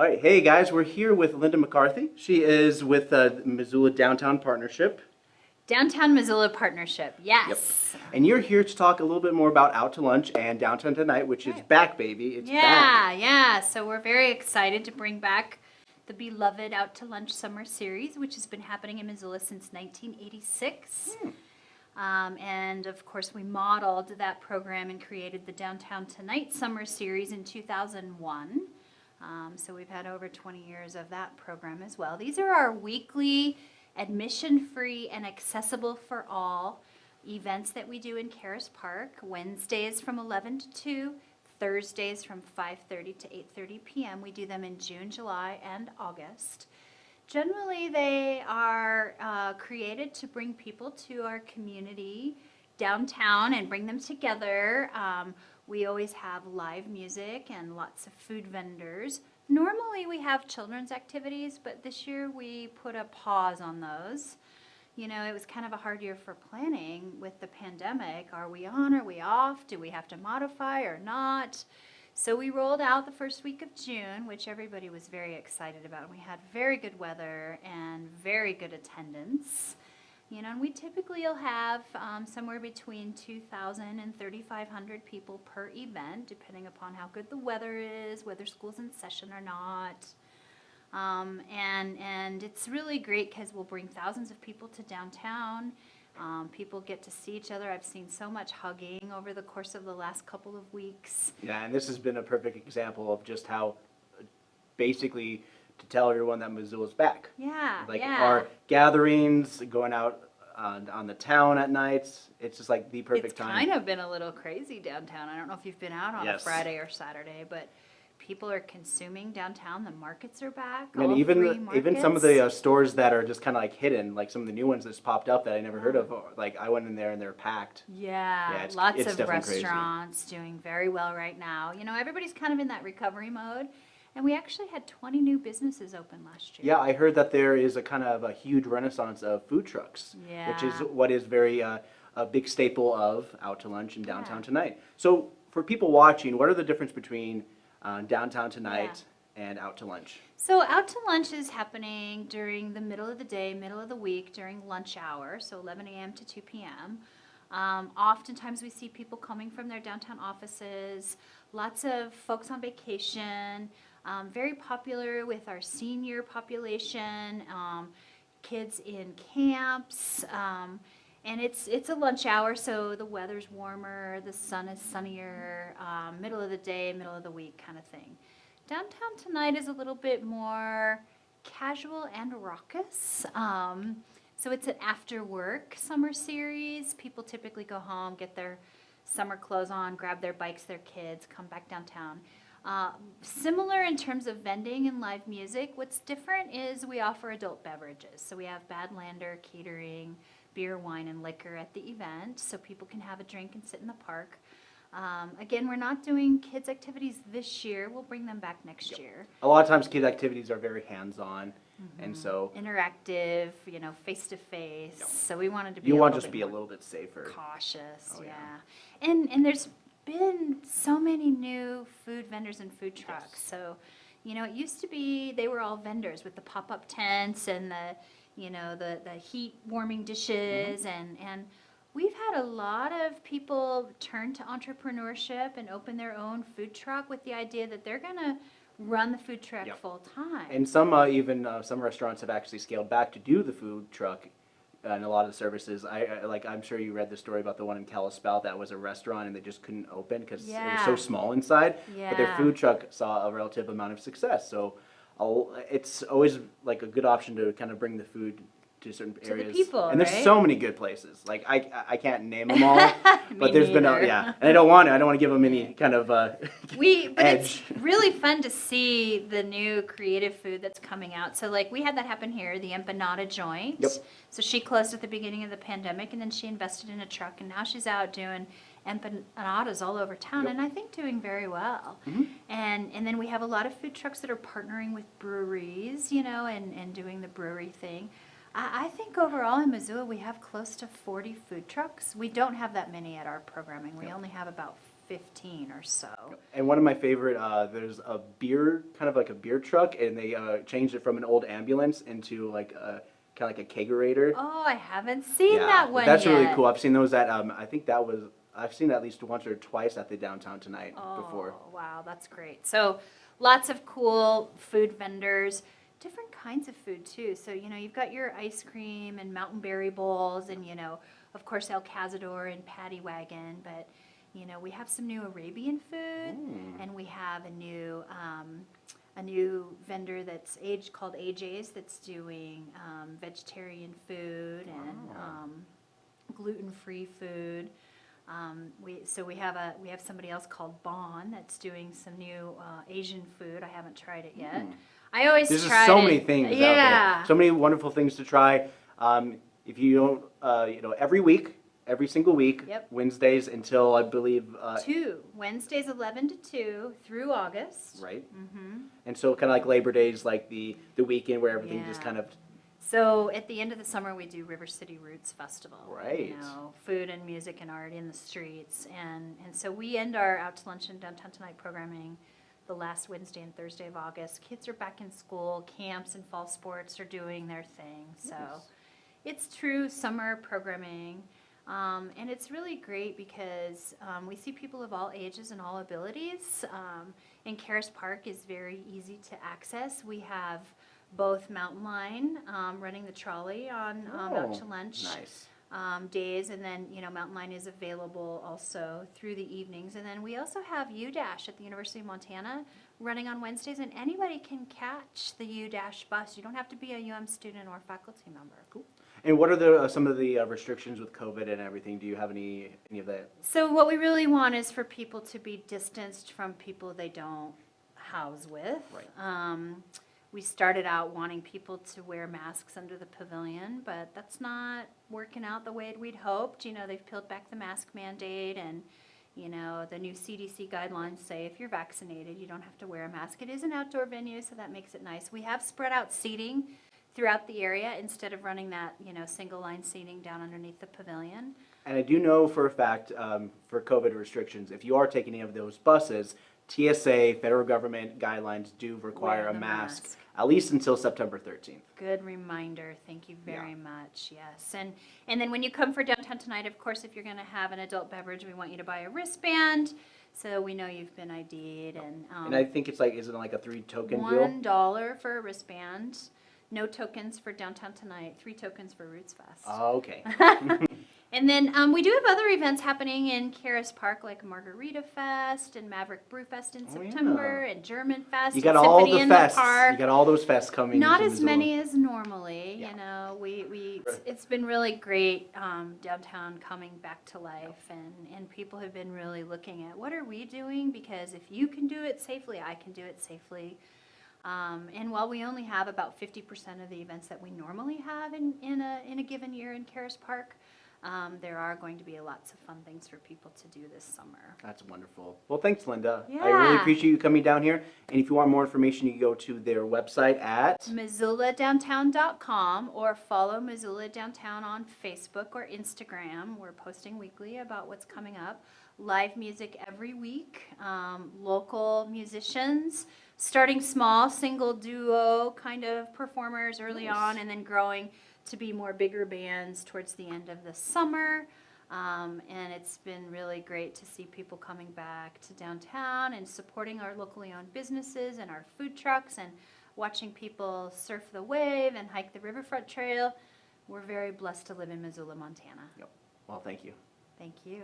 All right, hey guys, we're here with Linda McCarthy. She is with uh, Missoula Downtown Partnership, Downtown Missoula Partnership, yes. and you're here to talk a little bit more about Out to Lunch and Downtown Tonight, which is back, baby. It's Yeah, back. yeah. So we're very excited to bring back the beloved Out to Lunch Summer Series, which has been happening in Missoula since 1986. Um, and of course, we modeled that program and created the Downtown Tonight Summer Series in 2001. Um, so we've had over 20 years of that program as well. These are our weekly, admission-free and accessible for all events that we do in Caras Park. Wednesdays from 11 to 2, Thursdays from 5:30 to 8:30 p.m. We do them in June, July, and August. Generally, they are uh, created to bring people to our community downtown and bring them together. Um, we always have live music and lots of food vendors. Normally, we have children's activities, but this year we put a pause on those. You know, it was kind of a hard year for planning with the pandemic. Are we on? Are we off? Do we have to modify or not? So we rolled out the first week of June, which everybody was very excited about. We had very good weather and very good attendance. You know, and we typically will have um, somewhere between 2,000 and 3,500 people per event, depending upon how good the weather is, whether school's in session or not. Um, and, and it's really great because we'll bring thousands of people to downtown. Um, people get to see each other. I've seen so much hugging over the course of the last couple of weeks. Yeah, and this has been a perfect example of just how, uh, basically, to tell everyone that Missoula's back. Yeah, Like yeah. our gatherings, going out on, on the town at nights, it's just like the perfect it's time. kind of been a little crazy downtown. I don't know if you've been out on a Friday or Saturday, but people are consuming downtown. The markets are back. And all even three the, even some of the markets. uh, stores that are just kind of like hidden, like some of the new ones that's popped up that I never heard of. or, Like I went in there and they're packed. Yeah, Yeah, it's- lots it's of definitely crazy. restaurants doing very well right now. You know, everybody's kind of in that recovery mode. And we actually had 20 new businesses open last year. Yeah, I heard that there is a kind of a huge renaissance of food trucks, which is what is very uh, a big staple of out to lunch in downtown Yeah. tonight. So for people watching, what are the difference between uh, downtown tonight and out to lunch? So out to lunch is happening during the middle of the day, middle of the week, during lunch hour, so 11 a.m. to 2 p.m. Um, oftentimes we see people coming from their downtown offices, lots of folks on vacation, um, very popular with our senior population, um, kids in camps. Um, and it's it's a lunch hour, so the weather's warmer, the sun is sunnier, um, middle of the day, middle of the week kind of thing. Downtown tonight is a little bit more casual and raucous. Um, so it's an after work summer series. People typically go home, get their summer clothes on, grab their bikes, their kids, come back downtown. Uh, similar in terms of vending and live music. What's different is we offer adult beverages. So we have Badlander catering, beer, wine, and liquor at the event, so people can have a drink and sit in the park. Um, again, we're not doing kids' activities this year. We'll bring them back next year. A lot of times, kid activities are very hands-on, Mm-hmm. and so Interactive, you know, face to face. Yep. So we wanted to be you want to just be a little bit safer. cautious. Oh, yeah. yeah. and and there's been so many new food vendors and food trucks. Yes. So, you know, it used to be they were all vendors with the pop up tents and the you know the the heat warming dishes Mm-hmm. and and. We've had a lot of people turn to entrepreneurship and open their own food truck with the idea that they're going to run the food truck Yep. full time. And some uh, even uh, some restaurants have actually scaled back to do the food truck Uh, and a lot of the services. I, I like I'm sure you read the story about the one in Kalispell that was a restaurant and they just couldn't open because it was so small inside. Yeah. But their food truck saw a relative amount of success. So I'll, it's always like a good option to kind of bring the food to certain the areas. people, and there's right? so many good places. Like I I can't name them all, but there's been a, yeah, and I don't want to. I don't want to give them any kind of. Uh, We, but edge. it's really fun to see the new creative food that's coming out. So, like, we had that happen here, the empanada joint. Yep. So she closed at the beginning of the pandemic, and then she invested in a truck, and now she's out doing empanadas all over town, Yep. and I think doing very well. Mhm. And and then we have a lot of food trucks that are partnering with breweries, you know, and and doing the brewery thing. I, I think overall in Missoula we have close to 40 food trucks. We don't have that many at our programming. We Yep. only have about 15 or so. And one of my favorite, uh, there's a beer, kind of like a beer truck, and they uh, changed it from an old ambulance into like a kind of like a kegerator. Oh, I haven't seen that one that's yet. really cool. I've seen those at, um, I think that was, I've seen at least once or twice at the downtown tonight before. Oh, wow, that's great. So lots of cool food vendors, different kinds of food too. So, you know, you've got your ice cream and mountain berry bowls and, you know, of course, El Cazador and Patty Wagon, but, you know, we have some new Arabian food Mm. and we have a new, um, a new vendor that's age called AJ's that's doing um, vegetarian food and Wow. um, gluten-free food. Um, we so we have a we have somebody else called Bon that's doing some new uh, Asian food. I haven't tried it yet. Mm. I always There's try just so many things Yeah. out there. So many wonderful things to try. Um, if you don't, uh, you know, every week, every single week, Yep. Wednesdays until I believe, uh, two Wednesdays, eleven to two through August. right? Mm-hmm. And so kind of like Labor Day is like the, the weekend where everything just kind of, So at the end of the summer, we do River City Roots Festival. Right. You know, food and music and art in the streets, and and so we end our out to lunch and downtown tonight programming the last Wednesday and Thursday of August. Kids are back in school. Camps and fall sports are doing their thing. So Nice. it's true summer programming. Um, and it's really great because um, we see people of all ages and all abilities. Um, and Caras Park is very easy to access. We have both Mountain Line um, running the trolley on um, out Oh, to lunch nice. Um, days, and then you know Mountain Line is available also through the evenings. And then we also have U Dash at the University of Montana running on Wednesdays, and anybody can catch the U Dash bus. You don't have to be a UM student or faculty member. Cool. And what are the, uh, some of the uh, restrictions with COVID and everything? Do you have any, any of that? So what we really want is for people to be distanced from people they don't house with. Right. Um, we started out wanting people to wear masks under the pavilion, but that's not working out the way we'd hoped. You know, they've peeled back the mask mandate and, you know, the new CDC guidelines say if you're vaccinated, you don't have to wear a mask. It is an outdoor venue, so that makes it nice. We have spread out seating throughout the area instead of running that, you know, single line seating down underneath the pavilion. And I do know for a fact, um, for COVID restrictions, if you are taking any of those buses, TSA, federal government guidelines do require a mask, mask. at least until September 13th. Good reminder. Thank you Yeah. very much. Yes. And and then when you come for downtown tonight, of course, if you're going to have an adult beverage, we want you to buy a wristband so we know you've been ID'd and um, And I think it's like, isn't it like a three token deal? one dollar for a wristband. No tokens for downtown tonight. Three tokens for Roots Fest. Oh, okay. And then um, we do have other events happening in Caras Park, like Margarita Fest and Maverick Brew Fest in Oh, yeah. September, and German Fest. You got all the fests. park. You got all those fests coming. Not as Missoula. many as normally, Yeah. you know, we, we, it's- it's been really great, um, downtown coming back to life and, and people have been really looking at what are we doing? Because if you can do it safely, I can do it safely. Um, and while we only have about fifty percent of the events that we normally have in, in a, in a given year in Caras Park, um, there are going to be lots of fun things for people to do this summer. That's wonderful. Well, thanks, Linda. Yeah. I really appreciate you coming down here. And if you want more information, you can go to their website at. MissoulaDowntown.com or follow Missoula Downtown on Facebook or Instagram. We're posting weekly about what's coming up. Live music every week, um, local musicians, starting small, single, duo kind of performers early Nice. on, and then growing to be more bigger bands towards the end of the summer. Um, and it's been really great to see people coming back to downtown and supporting our locally owned businesses and our food trucks and watching people surf the wave and hike the riverfront trail. We're very blessed to live in Missoula, Montana. Yep. Well, thank you. Thank you.